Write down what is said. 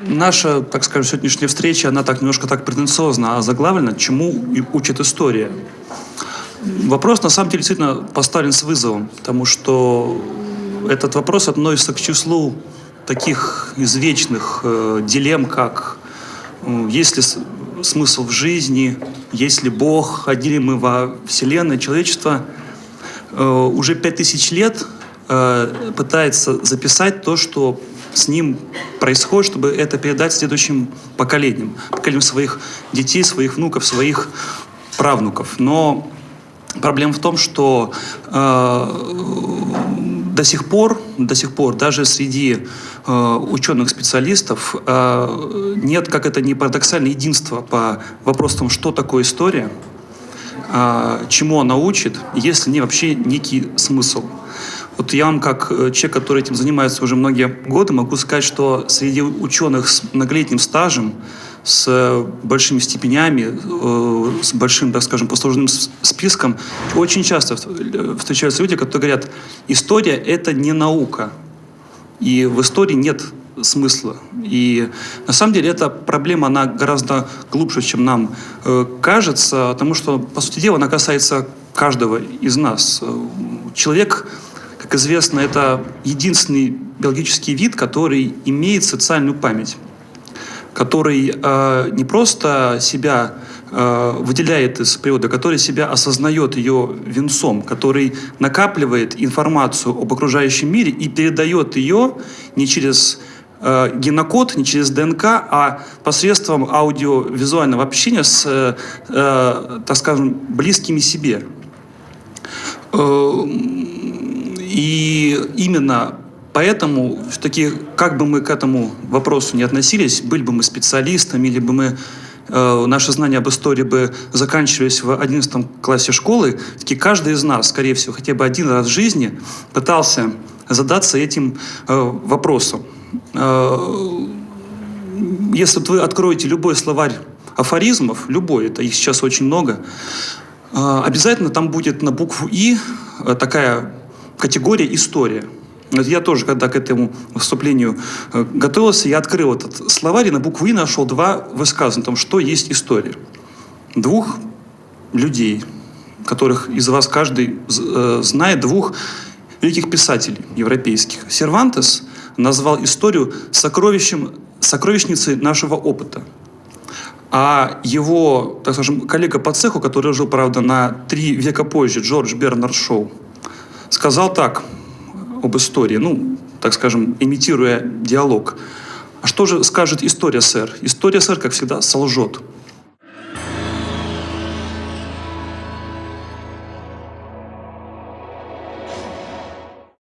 Наша, так скажем, сегодняшняя встреча, она так немножко так претенциозно заглавлена, чему учит история. Вопрос, на самом деле, действительно поставлен с вызовом, потому что этот вопрос относится к числу таких извечных э, дилемм, как э, есть ли смысл в жизни, есть ли Бог, ходили мы во Вселенной, человечество э, уже пять тысяч лет э, пытается записать то, что с ним происходит, чтобы это передать следующим поколениям, поколениям своих детей, своих внуков, своих правнуков. Но проблема в том, что э, до сих пор, до сих пор даже среди э, ученых-специалистов э, нет, как это не парадоксально, единства по вопросам, что такое история, чему она учит, есть ли не вообще некий смысл. Вот я вам, как э, человек, который этим занимается уже многие годы, могу сказать, что среди ученых с многолетним стажем, с большими степенями, э, с большим, так скажем, послужным списком, очень часто встречаются люди, которые говорят, история — это не наука, и в истории нет смысла. И на самом деле эта проблема, она гораздо глубже, чем нам э, кажется, потому что, по сути дела, она касается каждого из нас. Человек, как известно, это единственный биологический вид, который имеет социальную память который э, не просто себя э, выделяет из природы, который себя осознает ее венцом, который накапливает информацию об окружающем мире и передает ее не через э, генокод, не через ДНК, а посредством аудиовизуального общения с, э, э, так скажем, близкими себе. Э, и именно Поэтому, все-таки, как бы мы к этому вопросу не относились, были бы мы специалистами, или бы мы э, наши знания об истории бы заканчивались в 11 классе школы, таки каждый из нас, скорее всего, хотя бы один раз в жизни пытался задаться этим э, вопросом. Э, если вы откроете любой словарь афоризмов, любой, это их сейчас очень много, э, обязательно там будет на букву «и» такая категория «история». Я тоже, когда к этому выступлению э, готовился, я открыл этот словарь и на букву «и» нашел два высказывания о том, что есть история. Двух людей, которых из вас каждый знает, двух великих писателей европейских. Сервантес назвал историю сокровищем, сокровищницей нашего опыта. А его, так скажем, коллега по цеху, который жил, правда, на три века позже, Джордж Бернард Шоу, сказал так – об истории, ну, так скажем, имитируя диалог. А что же скажет история, сэр? История, сэр, как всегда, солжет.